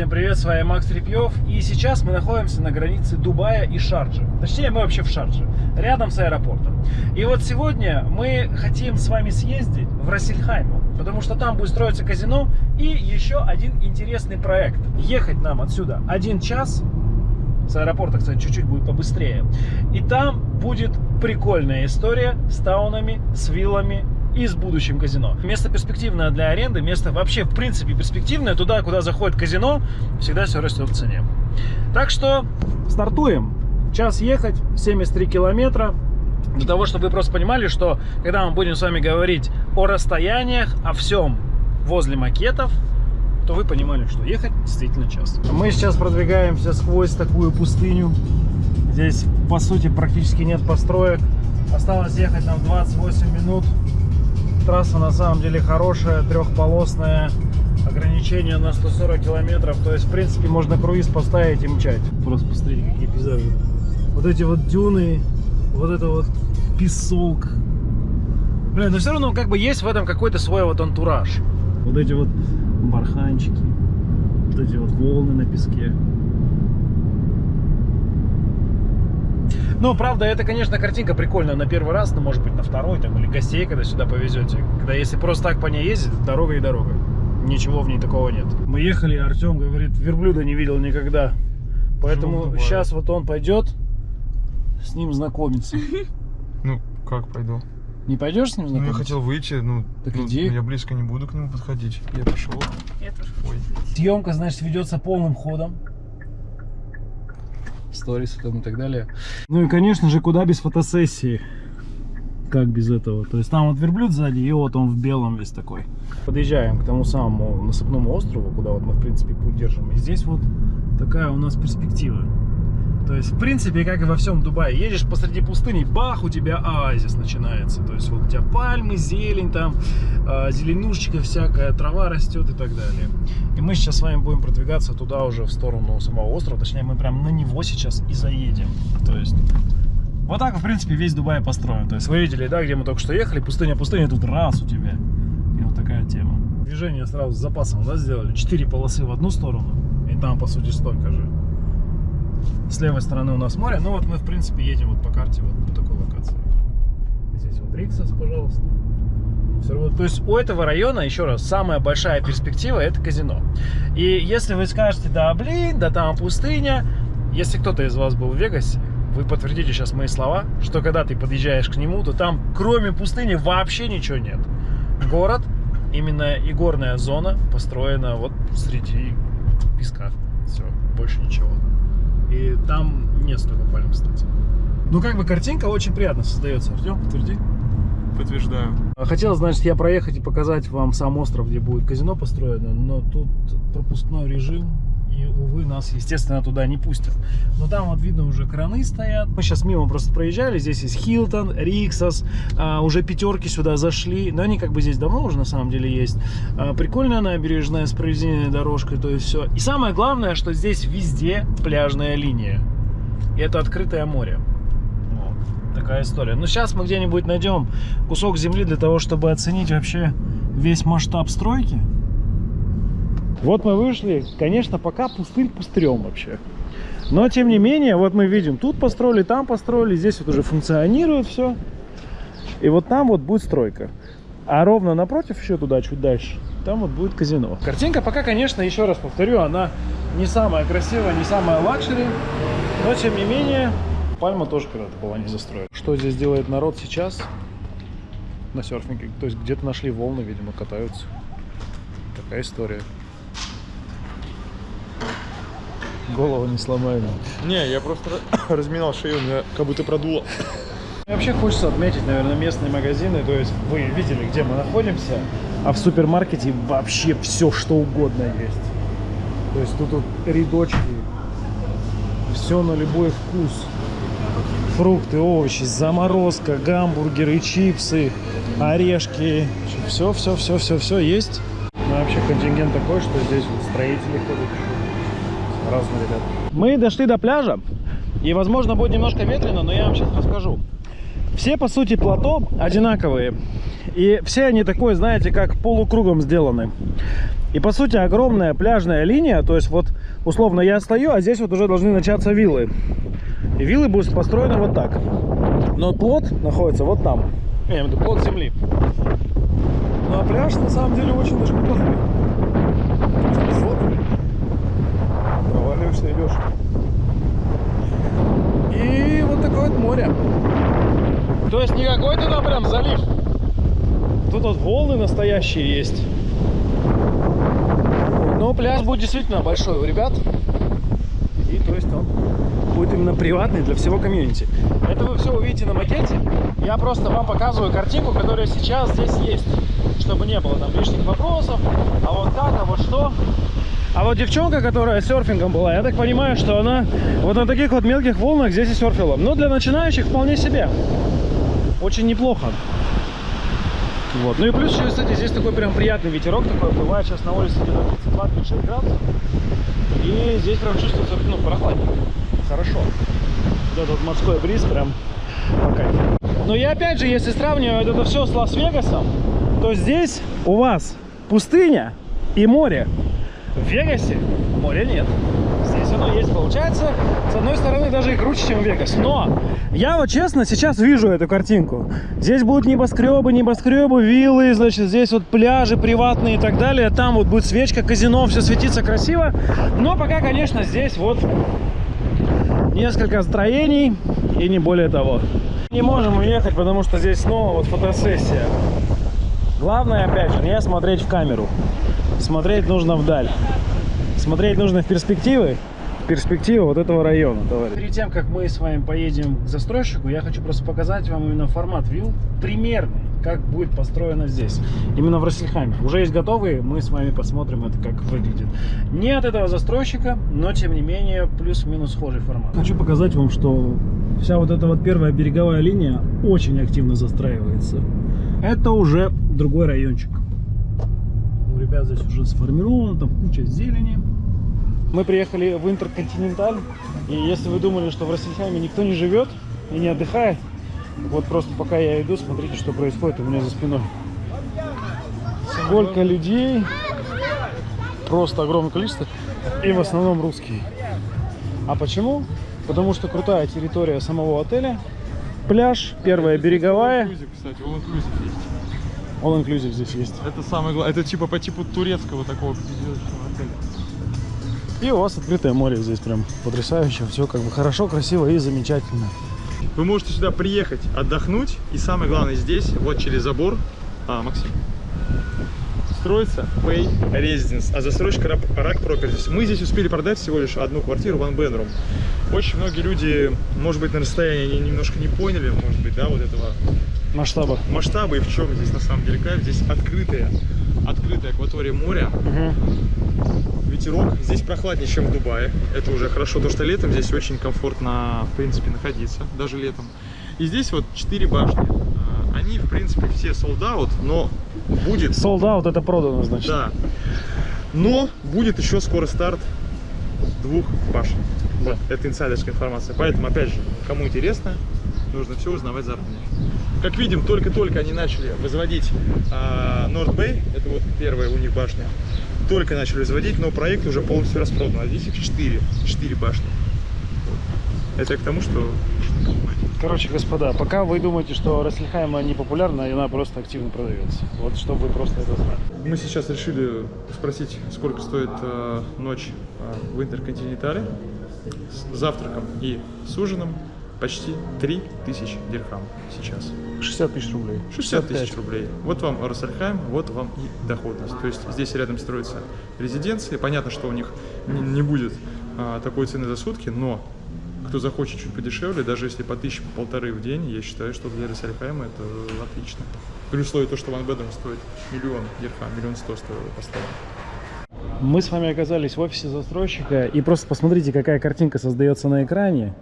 всем привет, с вами Макс Репьев. И сейчас мы находимся на границе Дубая и Шарджи. Точнее, мы вообще в Шарджи, рядом с аэропортом. И вот сегодня мы хотим с вами съездить в Рассельхайм, потому что там будет строиться казино и еще один интересный проект. Ехать нам отсюда один час, с аэропорта, кстати, чуть-чуть будет побыстрее. И там будет прикольная история с таунами, с виллами, и с будущим казино. Место перспективное для аренды, место вообще в принципе перспективное. Туда, куда заходит казино, всегда все растет в цене. Так что стартуем. Час ехать, 73 километра. Для того, чтобы вы просто понимали, что когда мы будем с вами говорить о расстояниях, о всем возле макетов, то вы понимали, что ехать действительно час. Мы сейчас продвигаемся сквозь такую пустыню. Здесь, по сути, практически нет построек. Осталось ехать нам 28 минут. Трасса на самом деле хорошая, трехполосная. Ограничение на 140 километров. То есть, в принципе, можно круиз поставить и мчать. Просто посмотрите, какие пейзажи. Вот эти вот дюны, вот это вот песок. Блин, но все равно как бы есть в этом какой-то свой вот антураж. Вот эти вот барханчики, вот эти вот волны на песке. Ну, правда, это, конечно, картинка прикольная на первый раз, но, может быть, на второй, там, или гостей, когда сюда повезете. Когда, если просто так по ней ездить, дорога и дорога. Ничего в ней такого нет. Мы ехали, Артем говорит, верблюда не видел никогда. Поэтому сейчас вот он пойдет с ним знакомиться. Ну, как пойду? Не пойдешь с ним Ну, знакомиться? я хотел выйти, ну, Так ну, иди. я близко не буду к нему подходить. Я пошел. Я тоже Ой. Съемка, значит, ведется полным ходом. Сторис и так далее. Ну и, конечно же, куда без фотосессии. Как без этого? То есть там вот верблюд сзади, и вот он в белом весь такой. Подъезжаем к тому самому насыпному острову, куда вот мы, в принципе, путь держим. И здесь вот такая у нас перспектива. То есть, в принципе, как и во всем Дубае, едешь посреди пустыни, бах, у тебя оазис начинается. То есть, вот у тебя пальмы, зелень там, э, зеленушечка всякая, трава растет и так далее. И мы сейчас с вами будем продвигаться туда уже в сторону самого острова. Точнее, мы прям на него сейчас и заедем. То есть, вот так, в принципе, весь Дубай построен. То есть, вы видели, да, где мы только что ехали, пустыня, пустыня, тут раз у тебя. И вот такая тема. Движение сразу с запасом, да, сделали? Четыре полосы в одну сторону, и там, по сути, столько же. С левой стороны у нас море. Ну вот мы, в принципе, едем вот по карте вот по такой локации. Здесь вот Риксос, пожалуйста. Всё равно- То есть у этого района, еще раз, самая большая перспектива это казино. И если вы скажете, да блин, да там пустыня, если кто-то из вас был в Вегасе, вы подтвердите сейчас мои слова, что когда ты подъезжаешь к нему, то там кроме пустыни вообще ничего нет. Город, именно и горная зона построена вот среди песка. Все, больше ничего. И там нет столько пальм, кстати. Ну, как бы картинка очень приятно создается. Артем, подтверди. Подтверждаю. Хотел, значит, я проехать и показать вам сам остров, где будет казино построено, но тут пропускной режим, и, увы, нас, естественно, туда не пустят. Но там вот видно уже краны стоят. Мы сейчас мимо просто проезжали, здесь есть Хилтон, Риксос, а, уже пятерки сюда зашли, но они как бы здесь давно уже на самом деле есть. А, прикольная набережная с проведенной дорожкой, то есть все. И самое главное, что здесь везде пляжная линия. И это открытое море. Такая история. Ну, сейчас мы где-нибудь найдем кусок земли для того, чтобы оценить вообще весь масштаб стройки. Вот мы вышли. Конечно, пока пустырь пустырем вообще. Но, тем не менее, вот мы видим, тут построили, там построили, здесь вот уже функционирует все. И вот там вот будет стройка. А ровно напротив, еще туда, чуть дальше, там вот будет казино. Картинка пока, конечно, еще раз повторю, она не самая красивая, не самая luxury. Но, тем не менее, Пальма тоже когда-то была не застроена. Что здесь делает народ сейчас на серфинге? То есть где-то нашли волны, видимо, катаются. Такая история. Голову не сломаем. Не, я просто разминал шею, у меня как будто продуло. Вообще хочется отметить, наверное, местные магазины. То есть вы видели, где мы находимся, а в супермаркете вообще все, что угодно есть. То есть тут вот рядочки, все на любой вкус. Фрукты, овощи, заморозка, гамбургеры, чипсы, орешки. Все, все, все, все, все есть. Ну, вообще контингент такой, что здесь вот строители ходят. Разные ребята. Мы дошли до пляжа. И, возможно, будет немножко ветрено, но я вам сейчас расскажу. Все, по сути, плато одинаковые. И все они такой, знаете, как полукругом сделаны. И по сути огромная пляжная линия, то есть вот условно я стою, а здесь вот уже должны начаться виллы. И виллы будут построены вот так. Но плод находится вот там. Я имею в виду плод земли. Ну а пляж на самом деле очень даже неплохой. Высокий. Проваливаешься, идешь. И вот такое вот море. То есть не какой-то там прям залив. Тут вот волны настоящие есть. Но пляж будет действительно большой у ребят. И то есть он будет именно приватный для всего комьюнити. Это вы все увидите на макете. Я просто вам показываю картинку, которая сейчас здесь есть. Чтобы не было там лишних вопросов. А вот как, а вот что. А вот девчонка, которая серфингом была, я так понимаю, что она вот на таких вот мелких волнах здесь и серфила. Но для начинающих вполне себе. Очень неплохо. Вот. Ну и плюс, кстати, здесь такой прям приятный ветерок такой. Бывает сейчас на улице где-то 32-36 градусов. И здесь прям чувствуется, ну, прохладненько. Хорошо. Вот этот морской бриз прям по. Но я опять же, если сравнивать это все с Лас-Вегасом, то здесь у вас пустыня и море. В Вегасе моря нет. Оно есть, получается, с одной стороны, даже и круче, чем Вегас. Но я вот честно сейчас вижу эту картинку. Здесь будут небоскребы, небоскребы, виллы, значит, здесь вот пляжи приватные и так далее. Там вот будет свечка, казино, все светится красиво. Но пока, конечно, здесь вот несколько строений и не более того. Не можем уехать, потому что здесь снова вот фотосессия. Главное, опять же, не смотреть в камеру. Смотреть нужно вдаль. Смотреть нужно в перспективы. Перспективы вот этого района, товарищ. Перед тем, как мы с вами поедем к застройщику, я хочу просто показать вам именно формат вилл примерный, как будет построено здесь. Именно в Рассельхайме. Уже есть готовые, мы с вами посмотрим это, как выглядит. Не от этого застройщика, но тем не менее плюс-минус схожий формат. Хочу показать вам, что вся вот эта вот первая береговая линия очень активно застраивается. Это уже другой райончик. У ребят здесь уже сформировано, там куча зелени. Мы приехали в Интерконтиненталь, и если вы думали, что в Рассельхайме никто не живет и не отдыхает, вот просто пока я иду, смотрите, что происходит у меня за спиной. Сколько людей, просто огромное количество, и в основном русские. А почему? Потому что крутая территория самого отеля, пляж, первая береговая, All-inclusive, кстати, all-inclusive есть. здесь есть. Это самое главное. Это типа по типу турецкого такого отеля. И у вас открытое море здесь прям потрясающе, все как бы хорошо, красиво и замечательно. Вы можете сюда приехать, отдохнуть. И самое главное здесь, вот через забор, а, Максим, строится Pay Residence, а застройщик Rak Properties. Мы здесь успели продать всего лишь одну квартиру, one bedroom. Очень многие люди, может быть, на расстоянии они немножко не поняли, может быть, да, вот этого Масштаба. масштаба и в чем здесь на самом деле кайф. Здесь открытая, открытая акватория моря, ветерок. Здесь прохладнее, чем в Дубае. Это уже хорошо, то что летом здесь очень комфортно, в принципе, находиться, даже летом. И здесь вот четыре башни. А, Они, в принципе, все sold out, но будет... Sold out это продано, значит. Да. Но будет еще скоро старт двух башен. Да. Это инсайдерская информация. Поэтому, опять же, кому интересно, нужно все узнавать заранее. Как видим, только-только они начали возводить а, North Bay, это вот первая у них башня, только начали возводить, но проект уже полностью распродан. А здесь их четыре, четыре башни. Вот. Это к тому, что. Короче, господа, пока вы думаете, что Рассельхайма не популярна, она просто активно продается. Вот, чтобы вы просто это знали. Мы сейчас решили спросить, сколько стоит э, ночь э, в Интерконтинентале с завтраком и с ужином. Почти 3000 дирхам сейчас. 60 тысяч рублей. 60 тысяч рублей. Вот вам Рассельхайм, вот вам и доходность. То есть здесь рядом строится резиденция. Понятно, что у них не, будет а, такой цены за сутки, но кто захочет чуть подешевле, даже если по тысяче, по полторы в день, я считаю, что для Рассельхайма это отлично. При условии то, что Ван Бедом стоит миллион дирхам, миллион сто стоило поставить. Мы с вами оказались в офисе застройщика, и просто посмотрите, какая картинка создается на экране.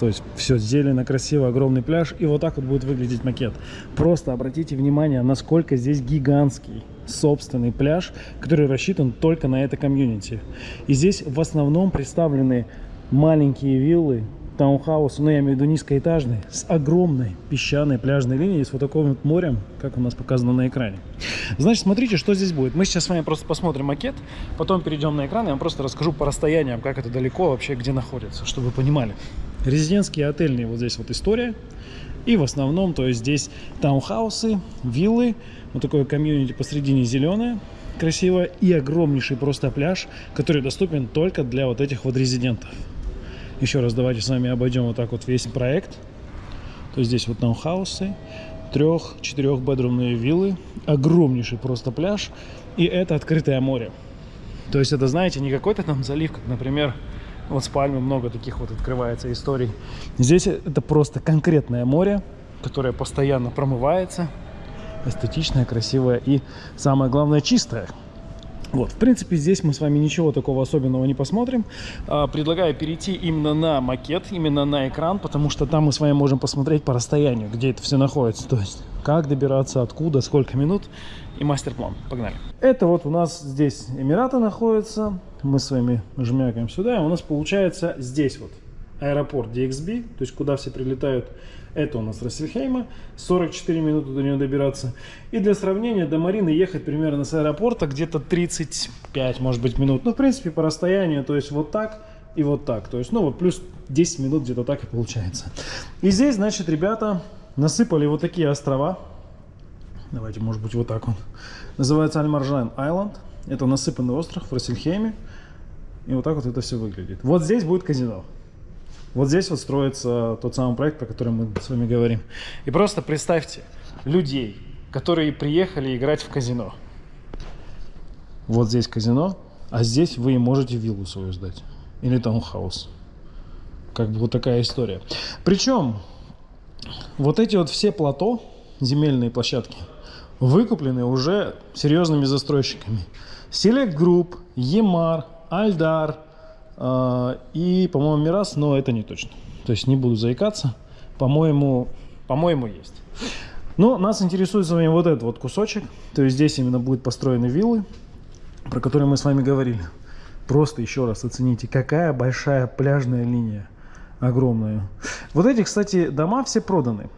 То есть все зелено, красиво, огромный пляж, и вот так вот будет выглядеть макет. Просто обратите внимание, насколько здесь гигантский собственный пляж, который рассчитан только на это комьюнити. И здесь в основном представлены маленькие виллы, таунхаус, ну я имею в виду низкоэтажный, с огромной песчаной пляжной линией, с вот таким вот морем, как у нас показано на экране. Значит, смотрите, что здесь будет. Мы сейчас с вами просто посмотрим макет, потом перейдем на экран, я вам просто расскажу по расстояниям, как это далеко вообще, где находится, чтобы вы понимали. Резидентские отельные вот здесь вот история. И в основном, то есть здесь таунхаусы, виллы, вот такое комьюнити посредине зеленое, красиво, и огромнейший просто пляж, который доступен только для вот этих вот резидентов. Еще раз давайте с вами обойдем вот так вот весь проект. То есть здесь вот таунхаусы, трех-четырех бедрумные виллы, огромнейший просто пляж, и это открытое море. То есть это, знаете, не какой-то там залив, как, например, вот с Пальмы много таких вот открывается историй. Здесь это просто конкретное море, которое постоянно промывается, эстетичное, красивое и, самое главное, чистое. Вот, в принципе, здесь мы с вами ничего такого особенного не посмотрим. А, предлагаю перейти именно на макет, именно на экран, потому что там мы с вами можем посмотреть по расстоянию, где это все находится. То есть, как добираться, откуда, сколько минут и мастер-план. Погнали. Это вот у нас здесь Эмираты находятся. Мы с вами жмякаем сюда, и у нас получается здесь вот аэропорт DXB, то есть куда все прилетают это у нас Рассельхейма, 44 минуты до нее добираться. И для сравнения, до Марины ехать примерно с аэропорта где-то 35, может быть, минут. Ну, в принципе, по расстоянию, то есть вот так и вот так. То есть, ну, вот плюс 10 минут где-то так и получается. И здесь, значит, ребята насыпали вот такие острова. Давайте, может быть, вот так он. Называется Альмаржан Айленд. Это насыпанный остров в Рассельхейме. И вот так вот это все выглядит. Вот здесь будет казино. Вот здесь вот строится тот самый проект, про который мы с вами говорим. И просто представьте людей, которые приехали играть в казино. Вот здесь казино, а здесь вы можете виллу свою сдать. Или таунхаус. Как бы вот такая история. Причем, вот эти вот все плато, земельные площадки, выкуплены уже серьезными застройщиками. Select Group, Емар, Альдар, а, и, по-моему, Мирас, но это не точно. То есть не буду заикаться. По-моему, по-моему, есть. Но нас интересует с вами вот этот вот кусочек. То есть здесь именно будут построены виллы, про которые мы с вами говорили. Просто еще раз оцените, какая большая пляжная линия. Огромная. Вот эти, кстати, дома все проданы.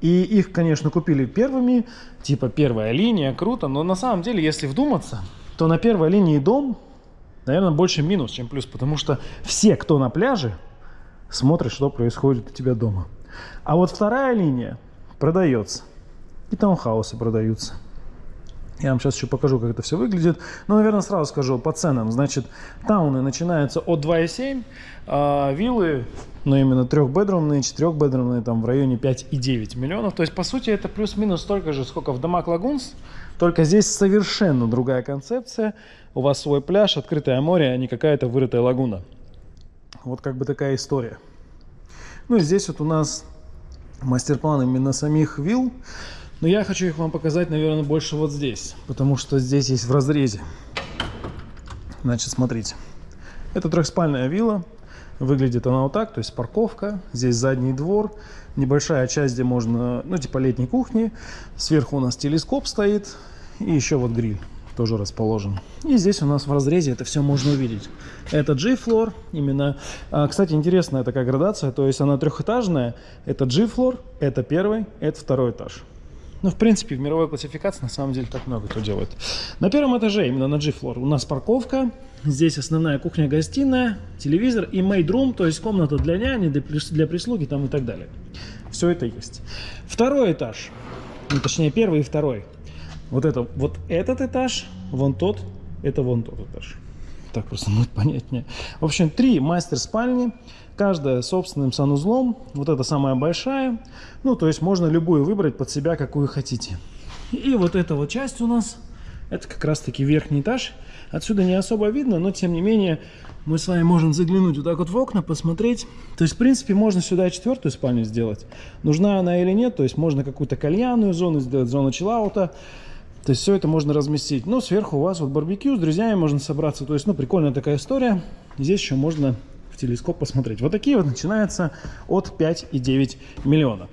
И их, конечно, купили первыми. Типа первая линия, круто. Но на самом деле, если вдуматься, то на первой линии дом наверное, больше минус, чем плюс, потому что все, кто на пляже, смотрят, что происходит у тебя дома. А вот вторая линия продается. И таунхаусы продаются. Я вам сейчас еще покажу, как это все выглядит. Но, наверное, сразу скажу по ценам. Значит, тауны начинаются от 2,7, а виллы, но именно трехбедрумные, четырехбедрумные, там в районе 5,9 миллионов. То есть, по сути, это плюс-минус столько же, сколько в домах Лагунс. Только здесь совершенно другая концепция. У вас свой пляж, открытое море, а не какая-то вырытая лагуна. Вот как бы такая история. Ну и здесь вот у нас мастер-план именно самих вилл. Но я хочу их вам показать, наверное, больше вот здесь. Потому что здесь есть в разрезе. Значит, смотрите. Это трехспальная вилла. Выглядит она вот так, то есть парковка, здесь задний двор, небольшая часть, где можно, ну типа летней кухни. Сверху у нас телескоп стоит и еще вот гриль тоже расположен. И здесь у нас в разрезе это все можно увидеть. Это G-флор, именно. А, кстати, интересная такая градация, то есть она трехэтажная. Это G-флор, это первый, это второй этаж. Ну, в принципе, в мировой классификации на самом деле так много кто делает. На первом этаже, именно на G-флор, у нас парковка. Здесь основная кухня-гостиная, телевизор и made room, то есть комната для няни, для прислуги там и так далее. Все это есть. Второй этаж, ну, точнее первый и второй. Вот это, вот этот этаж, вон тот, это вон тот этаж. Так просто будет понятнее. В общем, три мастер-спальни, каждая собственным санузлом. Вот это самая большая. Ну, то есть можно любую выбрать под себя, какую хотите. И вот эта вот часть у нас, это как раз-таки верхний этаж. Отсюда не особо видно, но тем не менее мы с вами можем заглянуть вот так вот в окна, посмотреть. То есть, в принципе, можно сюда четвертую спальню сделать. Нужна она или нет, то есть можно какую-то кальянную зону сделать, зону чиллаута. То есть все это можно разместить. Но сверху у вас вот барбекю с друзьями можно собраться. То есть, ну, прикольная такая история. Здесь еще можно в телескоп посмотреть. Вот такие вот начинаются от 5,9 миллиона.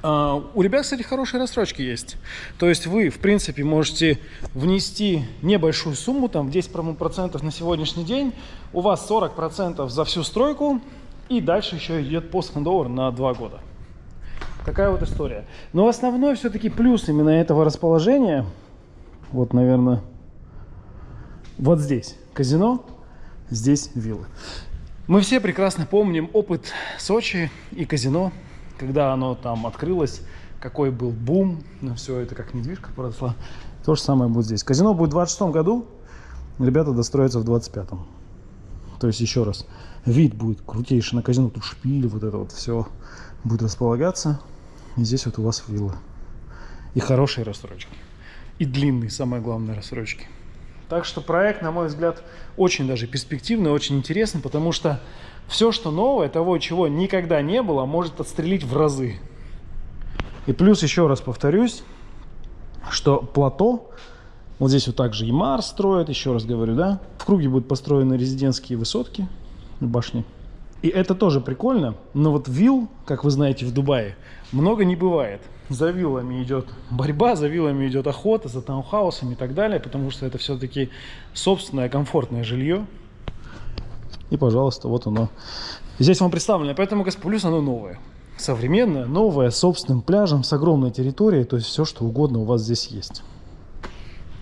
Uh, у ребят, кстати, хорошие рассрочки есть. То есть вы, в принципе, можете внести небольшую сумму, там 10% на сегодняшний день. У вас 40% за всю стройку. И дальше еще идет пост-хендовер на 2 года. Такая вот история. Но основной все-таки плюс именно этого расположения, вот, наверное, вот здесь казино, здесь виллы. Мы все прекрасно помним опыт Сочи и казино, когда оно там открылось, какой был бум на все это, как недвижка поросла. То же самое будет здесь. Казино будет в 26 году, ребята достроятся в 25-м. То есть, еще раз, вид будет крутейший на казино, тут шпили, вот это вот все будет располагаться. И здесь вот у вас вилла. И хорошие рассрочки. И длинные, самое главное, рассрочки. Так что проект, на мой взгляд, очень даже перспективный, очень интересный, потому что все, что новое, того, чего никогда не было, может отстрелить в разы. И плюс, еще раз повторюсь, что плато, вот здесь вот также и Марс строят, еще раз говорю, да, в круге будут построены резидентские высотки, башни. И это тоже прикольно, но вот вилл, как вы знаете, в Дубае много не бывает. За виллами идет борьба, за виллами идет охота, за таунхаусами и так далее, потому что это все-таки собственное комфортное жилье. И, пожалуйста, вот оно. Здесь вам представлено, поэтому Гаспулюс оно новое. Современное, новое, с собственным пляжем, с огромной территорией, то есть все, что угодно у вас здесь есть.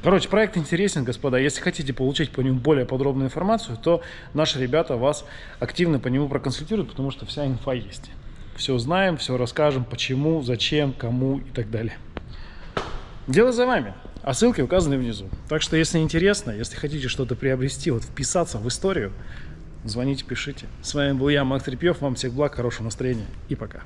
Короче, проект интересен, господа. Если хотите получить по нему более подробную информацию, то наши ребята вас активно по нему проконсультируют, потому что вся инфа есть. Все знаем, все расскажем, почему, зачем, кому и так далее. Дело за вами. А ссылки указаны внизу. Так что, если интересно, если хотите что-то приобрести, вот вписаться в историю, звоните, пишите. С вами был я, Макс Трепьев. Вам всех благ, хорошего настроения и пока.